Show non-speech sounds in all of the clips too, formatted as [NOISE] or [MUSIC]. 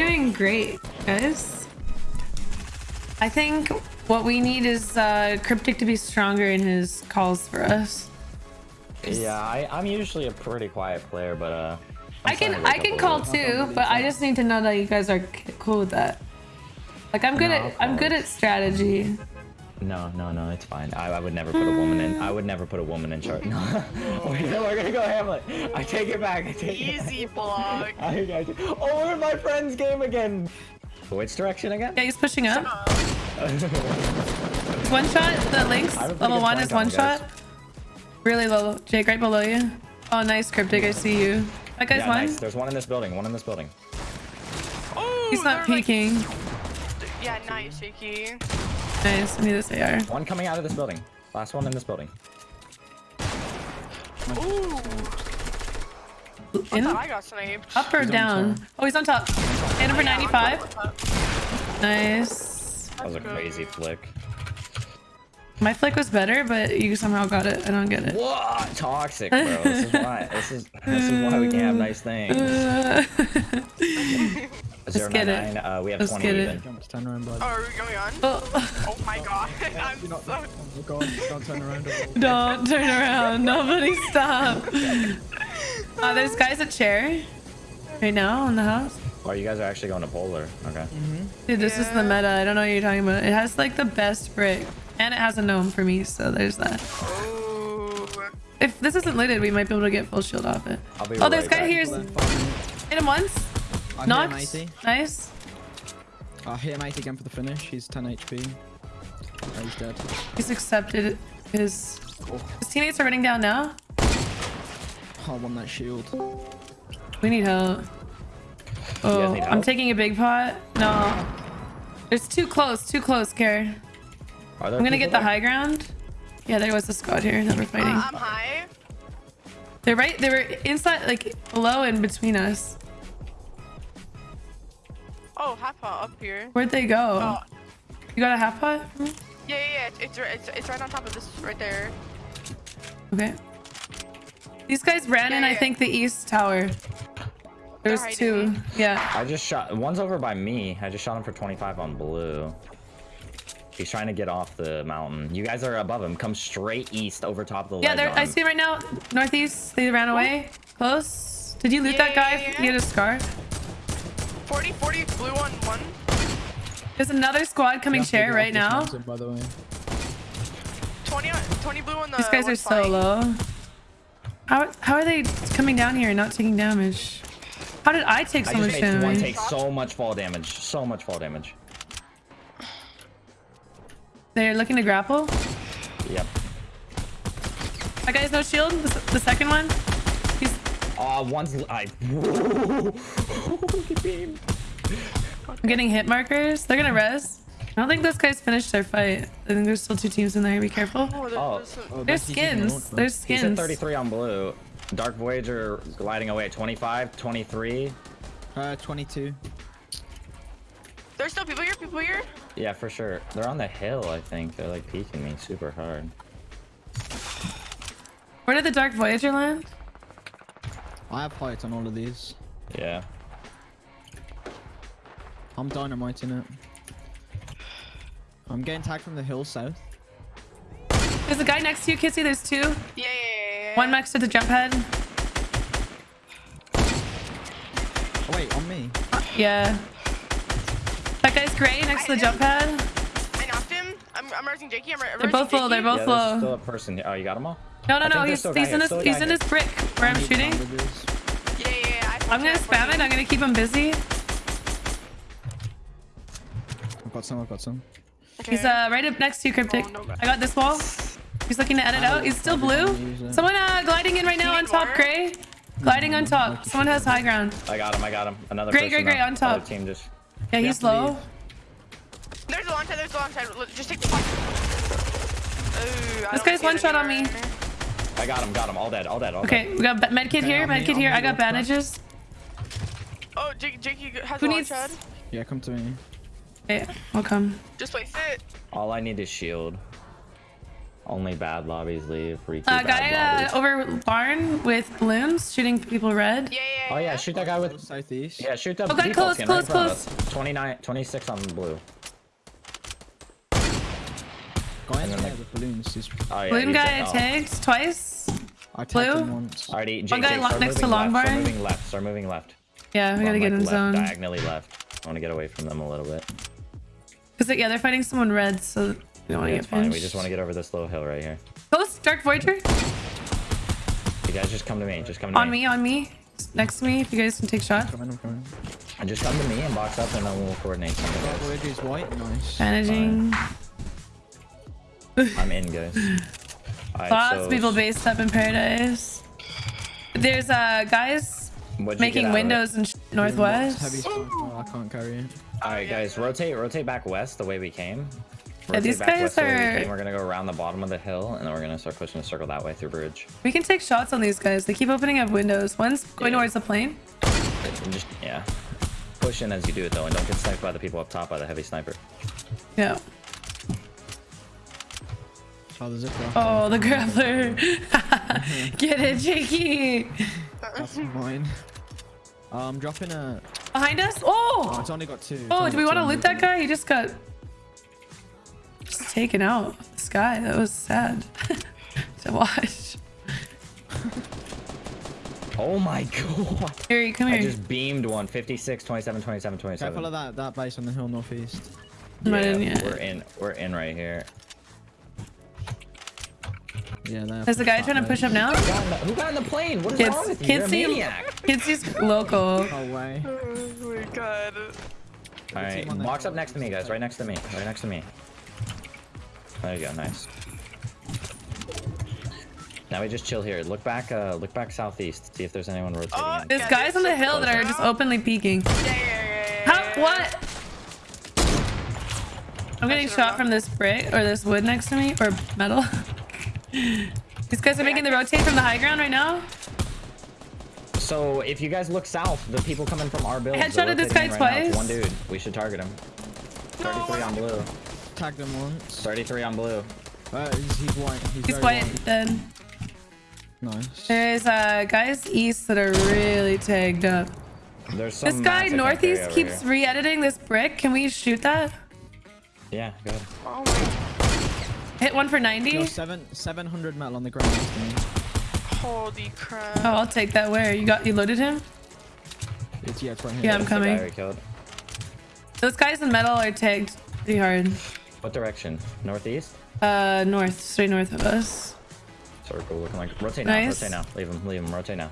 doing great, guys. I think what we need is uh, Cryptic to be stronger in his calls for us. Yeah, I, I'm usually a pretty quiet player, but uh. I'm can I can call too, but I just need to know that you guys are cool with that. Like I'm good No, at I'm good at strategy. No, no, no, it's fine. I, I would never put a woman in. I would never put a woman in charge. [LAUGHS] No, Wait, no, we're gonna go Hamlet. I take it back. I take it back. Easy [LAUGHS] block. I, I, oh, we're in my friend's game again. Which direction again? Yeah, he's pushing up. One shot. The links I have a pretty level one flank is on one him, guys. shot. Really low. Jake, right below you. Oh, nice, Cryptic. I see you. That guy's yeah, one. nice. There's one in this building. One in this building. Oh, He's not they're like- peeking. yeah, nice, Shaky. Nice. I need this AR. One coming out of this building. Last one in this building. Ooh, I In? thought I got sniped. Up or He's down? top. Oh, he's on top. Hit him for 95. Nice. That was a crazy flick. My flick was better, but you somehow got it. I don't get it. What? Toxic, bro. This is why. This is this is why we can't have nice things. Uh, [LAUGHS] Zero get nine it. Uh, we have Let's 20 get it. even. Don't turn around, bud. Oh, are we going on? oh, Oh my god. [LAUGHS] I'm Do not, so... oh god, don't turn around. [LAUGHS] don't turn around. Nobody stop. Uh, there's guys at chair right now in the house. Oh, you guys are actually going to polar. Okay. Dude, this is the meta. I don't know what you're talking about. It has like the best brick. And it has a gnome for me, so there's that. Ooh. If this isn't lidded, we might be able to get full shield off it. I'll be Oh, this right guy back. here's Then hit him once. I Knocked. Nice. I hit him 80 again for the finish. He's 10 HP. Oh, he's dead. He's accepted his. Oh. His teammates are running down now. Oh, I won that shield. We need help. Oh, need I'm taking a big pot. No. It's too close, too close, Care. Are there I'm gonna people get the high ground. Yeah, there was a squad here that we're Uh, fighting. I'm high. They're right, they were inside, like, below and between us. Oh, half pot up here. Where'd they go? Oh, You got a half pot? yeah, yeah, yeah. It's, it's, right- it's, it's right on top of this, right there. Okay. These guys ran in, Yeah, I think, the east tower. There's two. Yeah. I just shot. One's over by me. I just shot him for 25 on blue. He's trying to get off the mountain. You guys are above him. Come straight east over top of the Yeah, ledge they're, I see him right now. Northeast. They ran oh. away. Close. Did you loot Yeah, that guy? yeah, yeah. He had a scar. 40, 40, blue on one. There's another squad coming Yeah, chair right now. just mountain, By the way. 20, on, 20 blue on the These guys are so flank. low. How, how are they coming down here and not taking damage? How did I take so I just much made one take so much fall damage. So much fall damage. They're looking to grapple. Yep. That guy has no shield. The, the second one. He's Uh, one's I. Look at him. I'm getting hit markers. They're gonna res. I don't think those guys finished their fight. I think there's still two teams in there. Be careful. Oh, there's, Oh. there's Oh, There's that's easy skins. There's He's at skins. 33 on blue. Dark Voyager gliding away 25, 23. Uh, 22. There's still people here, people here. Yeah, for sure. They're on the hill, I think. They're like peeking me super hard. Where did the Dark Voyager land? I have height on all of these. Yeah. I'm dynamiting it. I'm getting tagged from the hill south. There's a guy next to you, Kissy. There's two. Yeah, yeah, yeah, yeah. One next to the jump head. Oh, wait, on me. Yeah. That guy's gray next to the jump pad. I knocked him. I'm, I'm raising Jakey. I'm, ra- They're both low. They're both yeah, low. still a person. here. Oh, you got them all? No, no, no. He's, he's in here, this. still He's in here. this brick where I'm shooting. Yeah, yeah, yeah. I I'm gonna spam it. I'm gonna keep him busy. I've got some, I've got some. He's uh right up next to you, Cryptic. Oh, no. I got this wall. He's looking to edit out. He's still blue. Someone uh gliding in right now on top, gray. Gliding on top. Someone has high ground. I got him. I got him. Another Great, person. great, great, on top. Other team just. Yeah, he's low. There's a long side. There's a long side. Look, Just take the fight. Ooh, This guy's one shot on me. I got him. Got him. All dead. All dead. All Okay, we got ba- medkit here, on me, medkit here. I got bandages. Oh, Jake, Jakey has Who a long needs- shot. Yeah, come to me. Okay, I'll come. Just place it. All I need is shield. Only bad lobbies leave. Freaky Uh, bad guy uh, over barn with balloons shooting people red. Yeah, yeah, Oh yeah, yeah. shoot that guy with. Southeast. Yeah, shoot the Oh, guy default close, close, right in front of close. us. 29, 26 on blue. Guy in And then there the- with balloons is. Oh yeah. Balloon guy like, oh. tagged twice. I tagged Blue? him once. Alrighty, Jake, One guy Jake, start next to long left, Start barn. moving left. Start moving left. Yeah, we gotta get like, in left, zone. Diagonally left. I want to get away from them a little bit. Cause yeah, they're fighting someone red, so we don't want to Yeah, get it's fine. pinched. We just want to get over this little hill right here. Ghost, Dark Voyager, You guys just come to me. Just come to me. on me, on me, next to me. If you guys can take shots. Coming, I'm coming. And just come to me and box up, and then we'll coordinate something. That guys. Voyager is white. Nice. Managing. I'm in, guys. [LAUGHS] Alright, Lots so of people based up in Paradise. There's uh guys what'd you get making out of it? windows in sh- Heavy northwest. smoke. Oh, I can't carry it. Alright, guys, rotate, rotate back west the way we came. Yeah, Rotate these guys west we are- We're gonna go around the bottom of the hill, and then we're gonna start pushing a circle that way through bridge. We can take shots on these guys. They keep opening up windows. One's going Yeah. towards the plane. Just yeah, push in as you do it though, and don't get sniped by the people up top by the heavy sniper. Yeah. Oh, the zipper. Oh, the grappler. [LAUGHS] [LAUGHS] Get it, Jakey. That's mine. Um, dropping a. Behind us. Oh, Oh. it's only got two. It's Oh, do we want to loot that guy? He just got just taken out. This guy. That was sad [LAUGHS] to watch. Oh my god! Here, come here. I just beamed one 56, 27, 27, 27. Careful of that, that base on the hill northeast. Yeah, in we're in. We're in right here. Yeah, there. Is the guy trying to push up now? Who got in the, who got in the plane? What is Kids, wrong with you? You're a maniac. [LAUGHS] kids see local. No [LAUGHS] way. Oh my god. All right, team box up next to me, guys. Right next to me. Right next to me. There you go. Nice. Now we just chill here. Look back. Uh, look back southeast. See if there's anyone rotating. Oh. There's Yeah, guys on the hill that are just openly peeking. Yeah, yeah. How? What? I'm getting shot from this brick or this wood next to me or metal. [LAUGHS] These guys are making the rotate from the high ground right now. So if you guys look south, the people coming from our buildings. headshotted this guy right now. It's twice. One dude. We should target him. 33 on blue. Tagged him once. 33 on blue. Uh, he's, he's white. He's, He's very white dead. Nice. There's uh guys east that are really tagged up. There's some. This guy mats I can't carry northeast keeps re-editing this brick. Can we shoot that? Yeah, go ahead. Oh Hit one for Yo, 90. seven, 700 metal on the ground next to me. holy crap. Oh, I'll take that. Where you got? You loaded him? It's, yeah, it's right here. Yeah, I'm That's the guy coming. Those guys in metal are tagged pretty hard. What direction? Northeast? Uh, north, straight north of us. Circle looking like. Rotate now. Nice. Rotate now. Leave him. Leave him. Rotate now.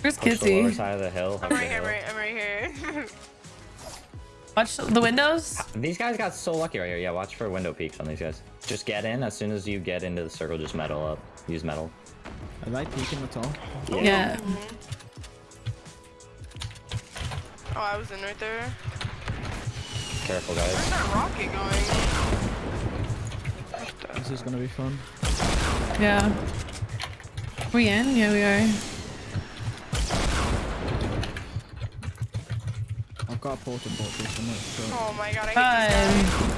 Where's Push the lower side of the hill. I'm right the here, hill. right, I'm right here. [LAUGHS] Watch the windows. These guys got so lucky right here. Yeah, watch for window peaks on these guys. Just get in. As soon as you get into the circle, just metal up. Use metal. Are they peeking the top? Yeah. oh, I was in right there. Careful, Where's guys. that rocket going? This is gonna be fun. Yeah. We in? Yeah, we are. I've got a portal portal, so I'm not sure. Oh my god, I hate these. Fun.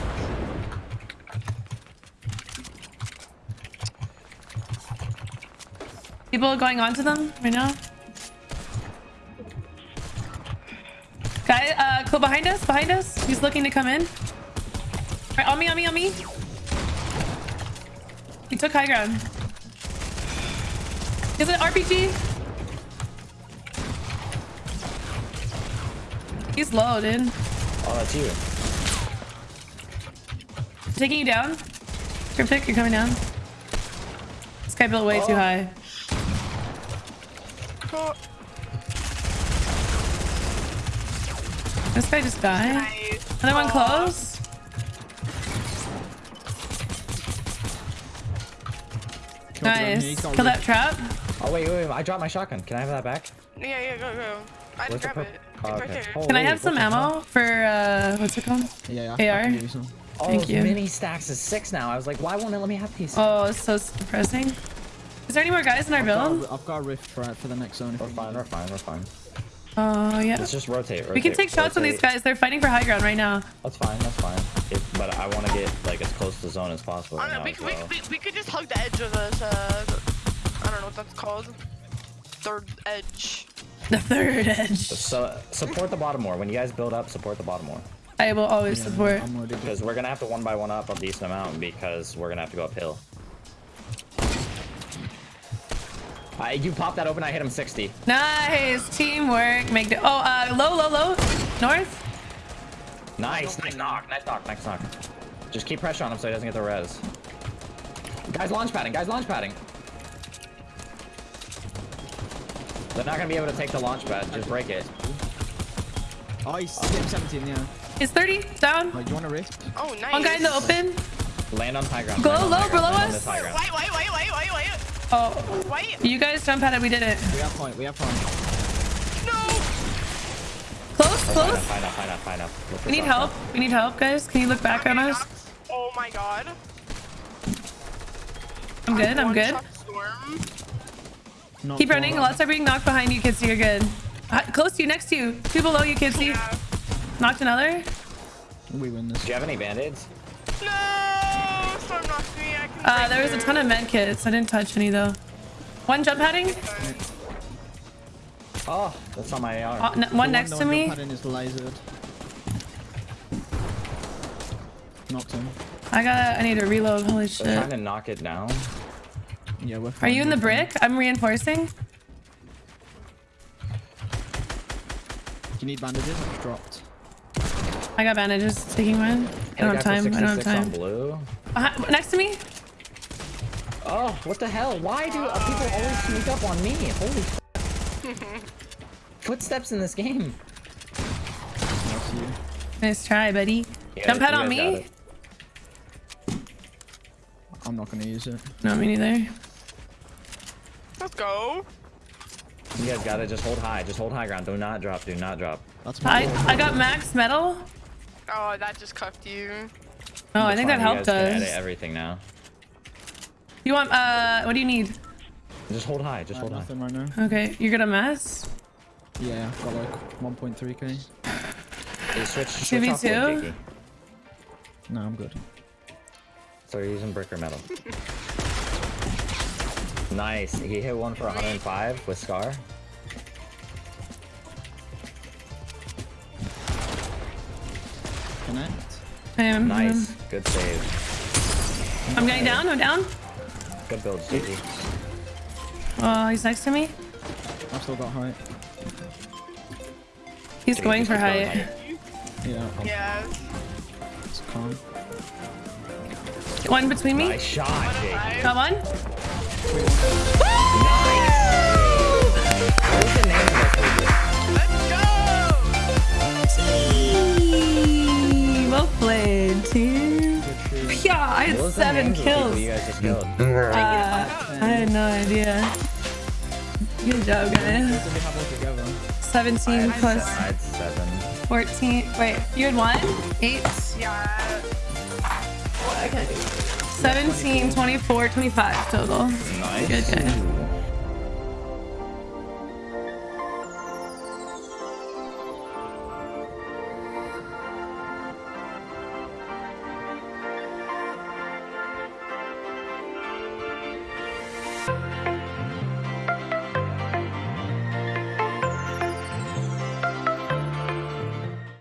People going on to them right now. Guy, go behind us, behind us. He's looking to come in. Right, on me, on me, on me. He took high ground. Is it RPG? He's low, dude. Oh, that's you. Taking you down. Cryptic, you're coming down. This guy built way too Oh. high. Oh, This guy just died. nice. Another one close. Killed Nice. he's Kill that trap. Oh wait, wait, wait. I dropped my shotgun. Can I have that back? Yeah, yeah, go, go. I Where's just grab it. Oh, okay. there. Oh, Can I have some what the hell? ammo for uh what's it called? Yeah, yeah. I AR? you. Oh, Thank you. mini stacks is six now. I was like, why won't it let me have these? Oh, it's so depressing. Is there any more guys in our I've got, build? a, I've got a rift for, for the next zone. if We're we fine. We're fine. We're fine. Oh yeah. Let's just rotate. rotate We can take shots on these guys. They're fighting for high ground right now. That's fine. That's fine. If but I want to get like as close to the zone as possible. I Right don't know, now we, as could- we, we, we could just hug the edge of this, uh, I don't know what that's called. Third edge. [LAUGHS] The third edge. So support the bottom more. When you guys build up, support the bottom more. I will always Yeah, support. I'm already Because we're gonna have to one by one up a decent amount because we're gonna have to go uphill. Uh, you pop that open, I hit him 60. Nice teamwork. Make the oh uh low low low north. Nice, nice knock, nice knock, nice knock. Just keep pressure on him so he doesn't get the res. Guys launch padding, guys launch padding. They're not gonna be able to take the launch pad, just break it. Oh, he's 17, yeah. He's 30 down. Like, do you want a rift? Oh, nice. One guy in the open. Land on high ground. Go low, below us. this high Wait, ground. wait, wait, wait, wait, wait, Oh, wait. you guys jump at it. We did it. We have point, we have point. No! Close, High close. enough, high enough, high enough, high enough. Look We need something. help. We need help, guys. Can you look back on us? Oh my god. I'm good. I'm One good. shot Storm. Not Keep far. running. Lots are being knocked behind you, kids. You're good. Uh, close to you, next to you. Two below you, kids. Yeah. Knocked another. We win this. Do you have any band-aids? No! Storm knocked me. I can Uh, there was a ton of med kits. I didn't touch any though. One jump padding. Oh, that's on my AR. Uh, n- The one next that to me. jump pad in is lasered. Knocked him. I got. I need to reload. Holy They're trying to knock it down. Yeah, we're Are you in the we're brick? I'm reinforcing. Do you need bandages? I've dropped. I got bandages. Taking mine. I don't have time. I don't have 66 on time. blue. Behind, next to me. Oh, what the hell? Why do uh, people always sneak up on me? Holy [LAUGHS] Footsteps in this game. Nice try, buddy. You Jump guys- pad on me. I'm not gonna use it. No, me neither. Let's go. You guys gotta Just hold high. Just hold high ground. Do not drop. Do not drop. That's I my I got max metal. Oh, that just cuffed you. Oh, I think that helped you edit us. everything now. You want uh? What do you need? Just hold high. Just I hold have high. right now. Okay, you're gonna mess. Yeah, I've got like 1.3k. Hey, switch. switch off 2v2? wood, Jakey. No, I'm good. So you're using brick or metal. nice. He hit one for 105 with Scar. Connect. I am. Nice. Good save. I'm going down. I'm down. Good build, Jakey. Oh, he's next to me. I've still got height. He's Jakey, going just for keep going height. Yeah, Yeah. it's calm. One between me. Nice shot, Jakey. Got one. Kills. You guys just killed. [LAUGHS] Uh, I had no idea. Good job, guys. What did we have all together? 17 I seven. 14. Wait, you had one? Eight? Yeah. Okay. 17, 24, 25 total. Nice. Good guy.